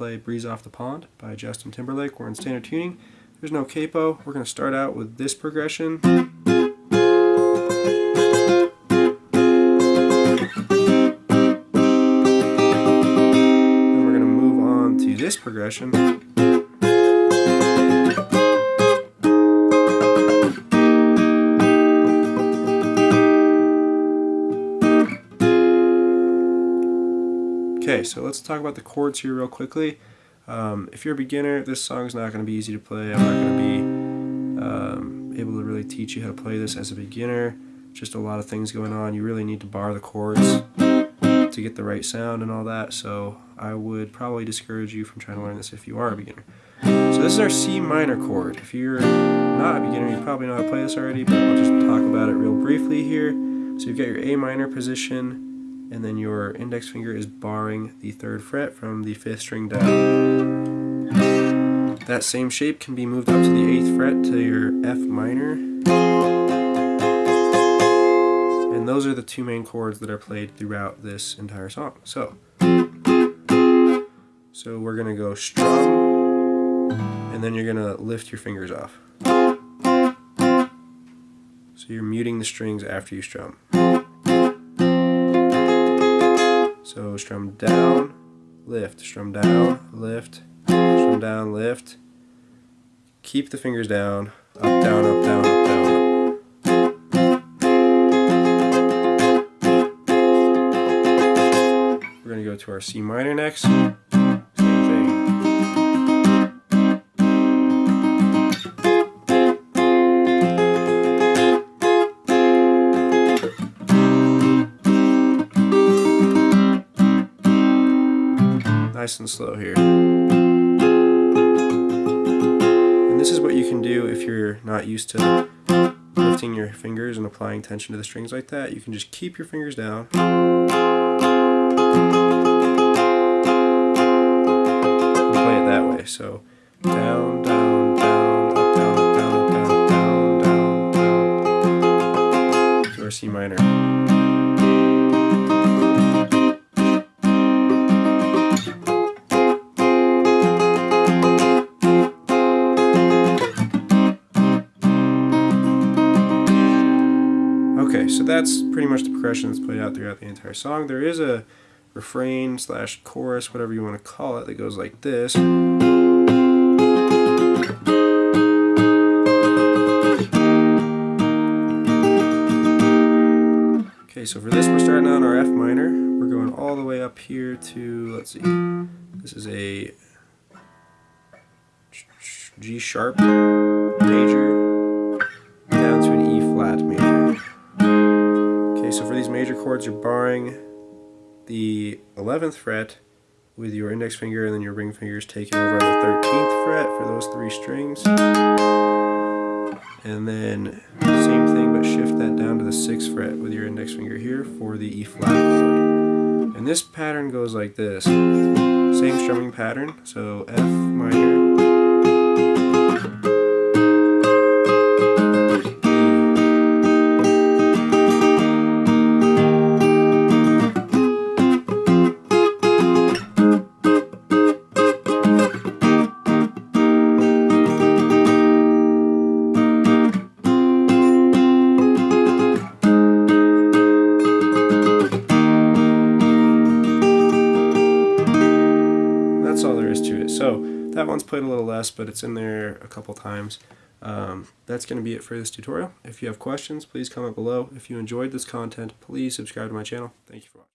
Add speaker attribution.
Speaker 1: Off the Pond by Justin Timberlake. We're in standard tuning. There's no capo. We're going to start out with this progression. Then we're going to move on to this progression. Okay, so let's talk about the chords here real quickly. Um, if you're a beginner, this song's not going to be easy to play. I'm not going to be um, able to really teach you how to play this as a beginner. Just a lot of things going on. You really need to bar the chords to get the right sound and all that. So I would probably discourage you from trying to learn this if you are a beginner. So this is our C minor chord. If you're not a beginner, you probably know how to play this already, but I'll just talk about it real briefly here. So you've got your A minor position, and then your index finger is barring the third fret from the fifth string down. That same shape can be moved up to the eighth fret to your F minor. And those are the two main chords that are played throughout this entire song. So, so we're gonna go strum, and then you're gonna lift your fingers off. So you're muting the strings after you strum. So strum down, lift, strum down, lift, strum down, lift. Keep the fingers down, up, down, up, down, up, down, up. We're going to go to our C minor next. Nice and slow here. And this is what you can do if you're not used to lifting your fingers and applying tension to the strings like that. You can just keep your fingers down. And play it that way. So down, down, down, up, down, up, down, down, down, down, down. Our C minor. That's pretty much the progression that's played out throughout the entire song. There is a refrain slash chorus, whatever you want to call it, that goes like this. Okay, so for this we're starting on our F minor. We're going all the way up here to, let's see, this is a G sharp major chords, you're barring the 11th fret with your index finger and then your ring fingers taking over on the 13th fret for those three strings. And then same thing, but shift that down to the 6th fret with your index finger here for the E flat chord. And this pattern goes like this. Same strumming pattern, so F minor, that one's played a little less, but it's in there a couple times. Um, that's going to be it for this tutorial. If you have questions, please comment below. If you enjoyed this content, please subscribe to my channel. Thank you for watching.